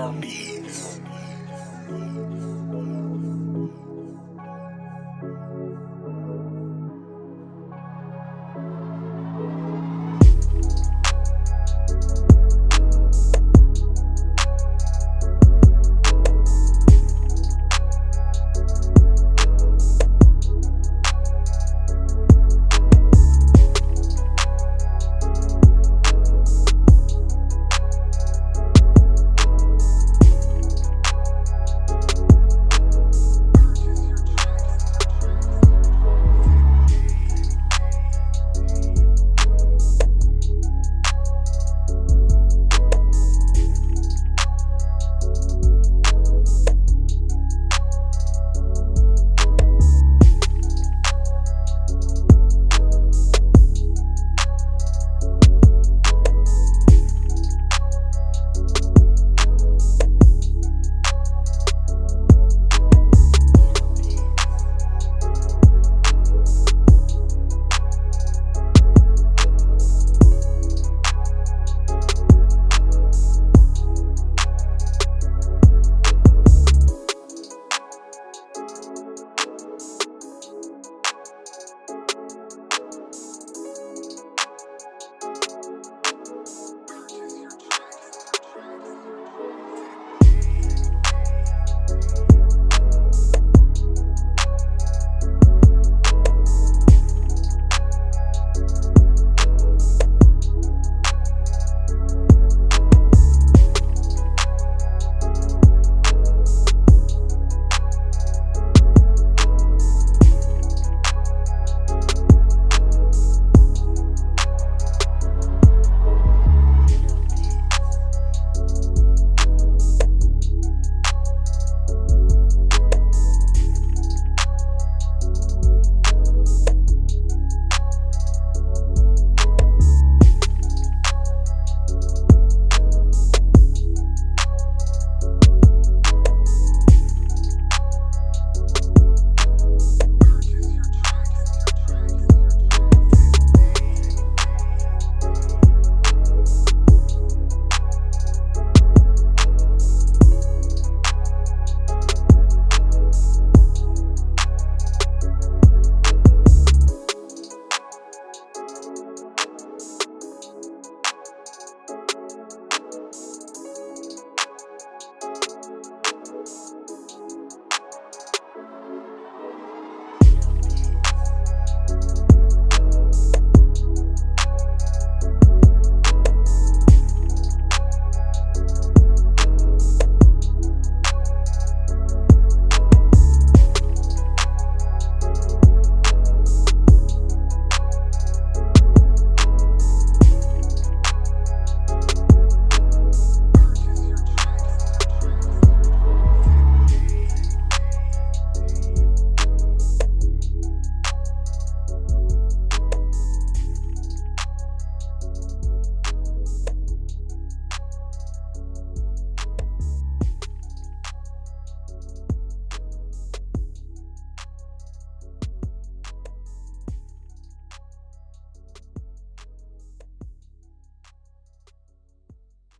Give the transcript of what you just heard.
Fire Beats.